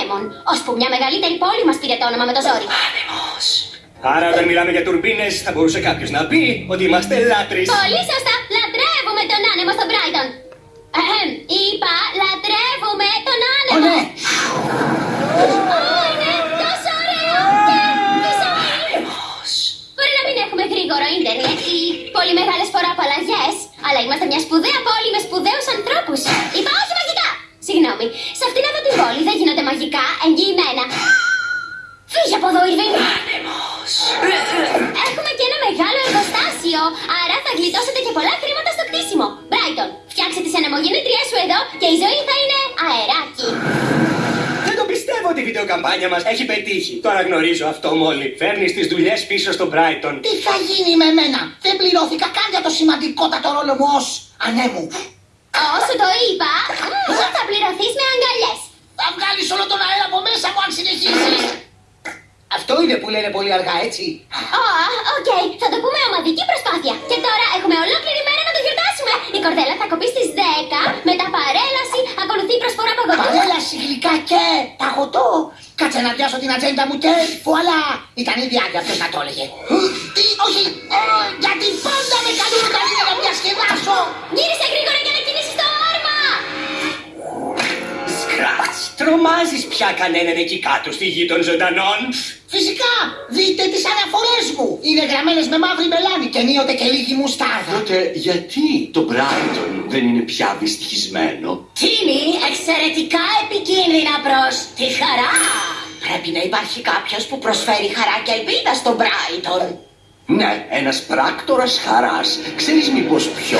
λοιπόν, ώσπου μια μεγαλύτερη πόλη μας πήρε το όνομα με το ζόρι. Άνεμος. Άρα όταν μιλάμε για τουρμπίνες θα μπορούσε κάποιος να πει ότι είμαστε λάτρεις. Πολύ σωστά, λατρεύουμε τον άνεμο στο Brighton. Εχεμ, είπα, λατρεύουμε τον Ω άνεμο. ναι, Ω, είναι τόσο ωραίο και τι ζόρι. Μπορεί να μην έχουμε γρήγορο ίντερνετ ή πολύ μεγάλες φοροαπαλλαγές, αλλά είμαστε μια σπουδαία πόλη με σπουδαίου ανθρώπου. Είπα όχι μαγικά! Συγγνώμη, σε αυτήν εδώ την πόλη δεν γίνονται μαγικά εγγυημένα. Φύγε από εδώ, Ιρβίν! Άνεμος. Έχουμε και ένα μεγάλο εργοστάσιο, άρα θα γλιτώσετε και πολλά χρήματα στο κτίσιμο. Μπράιτον, φτιάξε τις ανεμογεννήτριές σου εδώ και η ζωή θα είναι αεράκι. Δεν το πιστεύω ότι η βιντεοκαμπάνια μας έχει πετύχει. Το αναγνωρίζω αυτό μόλι. Φέρνεις τις δουλειές πίσω στο Brighton. τι θα γίνει με μένα; Δεν πληρώθηκα καν για το σημαντικότατο ρόλο μου ως ανέμου. Όσο το είπα, μ, θα πληρωθείς με αγκαλιές. Θα βγάλεις όλο τον αέρα από μέσα μου αν συνεχίσεις. Αυτό είναι που λένε πολύ αργά, έτσι. Ω, οκ, θα το πούμε ομαδική προσπάθεια. Και τώρα έχουμε ολόκληρη μέρα να το γιορτάσουμε. Η κορδέλα θα κοπεί στις 10, μετά παρέλαση, ακολουθεί η προσφορά παγωτού. Παρέλαση γλυκά και παγωτό. Κάτσε να πιάσω την ατζέντα μου και βουαλά. Ήταν ήδη άδεια ποιος να το έλεγε. Τι, όχι, Ω, γιατί πάντα με καλούν όταν είναι να διασκεδάσω. Γύρισε τρομάζεις πια κανέναν εκεί κάτω στη γη των ζωντανών; Φυσικά, δείτε τις αναφορές μου. Είναι γραμμένες με μαύρη μελάνη και ενίοτε και λίγη μουστάρδα. Τότε γιατί το Brighton δεν είναι πια δυστυχισμένο; Τίνι, εξαιρετικά επικίνδυνα προς τη χαρά. Πρέπει να υπάρχει κάποιος που προσφέρει χαρά και ελπίδα στον Μπράιτον. Ναι, ένας πράκτορας χαράς. Ξέρεις μήπως ποιο;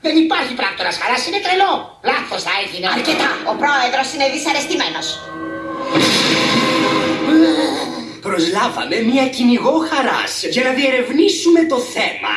Δεν υπάρχει πράκτορας χαράς, είναι τρελό. Λάθος θα έγινε. Αρκετά, ο πρόεδρος είναι δυσαρεστημένος. Προσλάβαμε μια κυνηγό χαράς για να διερευνήσουμε το θέμα.